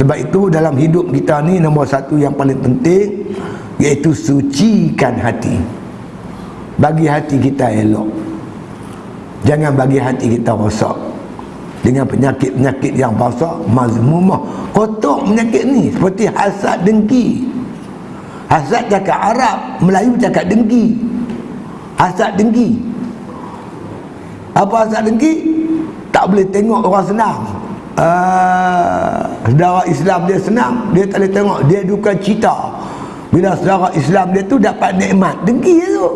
sebab itu dalam hidup kita ni nombor satu yang paling penting iaitu sucikan hati. Bagi hati kita elok. Jangan bagi hati kita rosak. Dengan penyakit-penyakit yang basah mazmumah. Kotor penyakit ni seperti hasad dengki. Hasad cakap Arab Melayu cakap dengki. Hasad dengki. Apa hasad dengki? Tak boleh tengok orang senang uh, saudara Islam dia senang. Dia tak boleh tengok. Dia duka cita. Bila saudara Islam dia tu dapat nikmat. Dengki tu.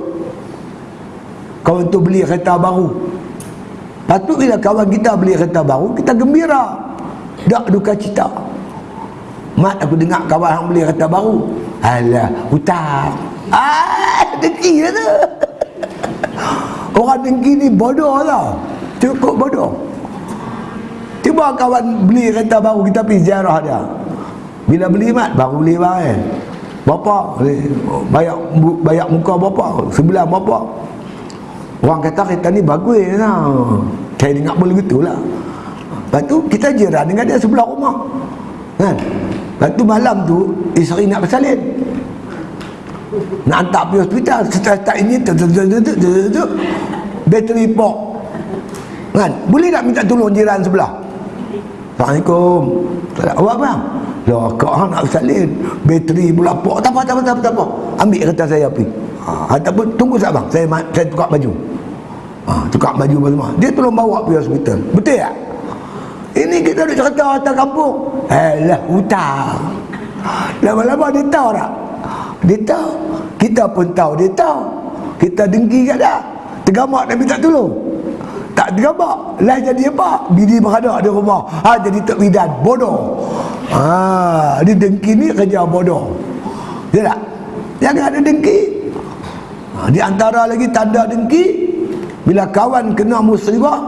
Kawan tu beli kereta baru. Patut bila kawan kita beli kereta baru kita gembira. Tak duka cita. Mat aku dengar kawan yang beli kereta baru. Alah hutang. Ah dengki tu. Orang dengki ni bodoh lah cukup bodoh Cuba kawan beli kereta baru kita pergi ziarah dia. Bila beli mat baru beli barang. Kan? Bapa bayar bayar muka bapa, sebelah bapa. Orang kata kereta ni bagus lah. Saya dengar boleh lah. Lepas tu kita jiran dengan dia sebelah rumah. Kan? Lepas tu malam tu isteri nak bersalin. Nak hantar pergi hospital setelah tak ini bateri pok. Kan? Boleh tak minta tolong jiran sebelah? Assalamualaikum. Tak apa? Lah kau nak salin. Bateri pula pok. Tak apa, tak apa, tak apa, tak apa. Ambil kereta saya pergi. Ha, ataupun tunggu sekejap bang. Saya saya tukar baju. Ha, tukar baju semua. Dia tolong bawa pergi hospital. Betul tak? Ini kita duduk cerita atas kampung. Alah, hutang. Lama-lama dia tahu tak? Dia tahu. Kita pun tahu dia tahu. Kita dengki kat dia. Tergamak dan minta tolong tak tergambar lah jadi apa? Bini berada di rumah. Ha jadi bidan bodoh. Ha dia dengki ni kerja bodoh. Ya tak? Jangan ada dengki. Ha, di antara lagi tanda dengki bila kawan kena musibah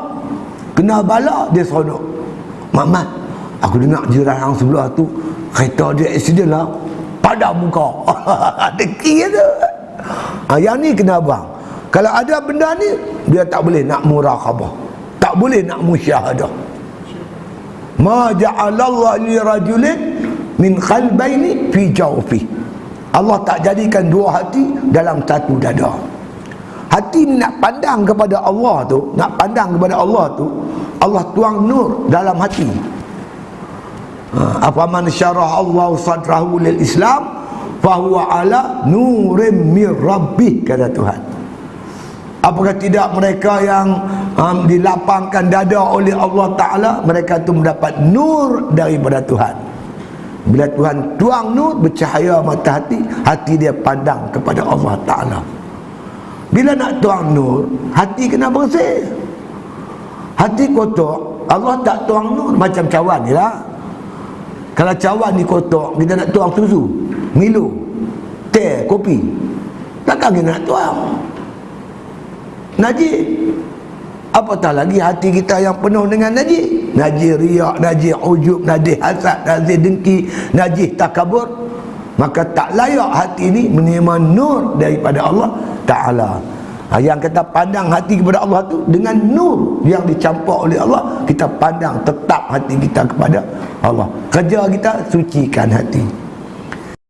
kena bala dia seronok. Mamat aku dengar jiran yang sebelah tu kereta dia accident lah. Pada muka. Dengki tu. Ha, yang ni kena buang. Kalau ada benda ni dia tak boleh nak murakabah tak boleh nak musyahadah. Ma ja'alallah li rajulin min qalbaini fi jawfi. Allah tak jadikan dua hati dalam satu dada. Hati nak pandang kepada Allah tu nak pandang kepada Allah tu Allah tuang nur dalam hati. Ha, apa man syarah Allah sadrahu lil Islam fahuwa ala nurim mir rabbih kata Tuhan Apakah tidak mereka yang um, dilapangkan dada oleh Allah Ta'ala Mereka itu mendapat nur daripada Tuhan. Bila Tuhan tuang nur bercahaya mata hati Hati dia pandang kepada Allah Ta'ala. Bila nak tuang nur Hati kena bersih. Hati kotor Allah tak tuang nur macam cawan ni lah. Kalau cawan ni kotor Kita nak tuang susu Milo Teh, kopi Takkan kita nak tuang najis apatah lagi hati kita yang penuh dengan najis najis riak, najis ujub, najis hasad, najis dengki najis takabur. Maka tak layak hati ini menerima nur daripada Allah Ta'ala. Ha, yang kita pandang hati kepada Allah tu dengan nur yang dicampur oleh Allah kita pandang tetap hati kita kepada Allah. Kerja kita sucikan hati